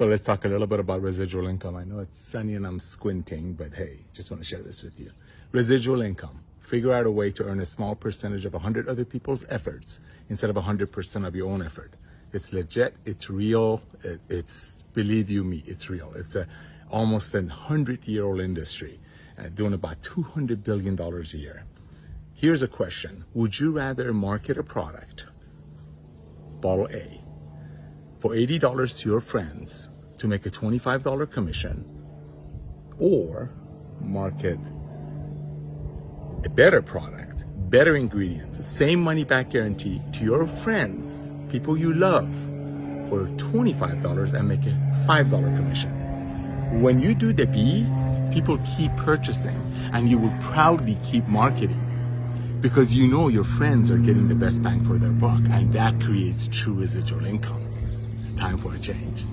So let's talk a little bit about residual income. I know it's sunny and I'm squinting, but hey, just want to share this with you. Residual income. Figure out a way to earn a small percentage of 100 other people's efforts instead of 100% of your own effort. It's legit, it's real, it, it's, believe you me, it's real. It's a almost a 100 year old industry uh, doing about $200 billion a year. Here's a question. Would you rather market a product, bottle A, for $80 to your friends to make a $25 commission or market a better product, better ingredients, same money back guarantee to your friends, people you love for $25 and make a $5 commission. When you do the B, people keep purchasing and you will proudly keep marketing because you know your friends are getting the best bang for their buck and that creates true residual income. It's time for a change.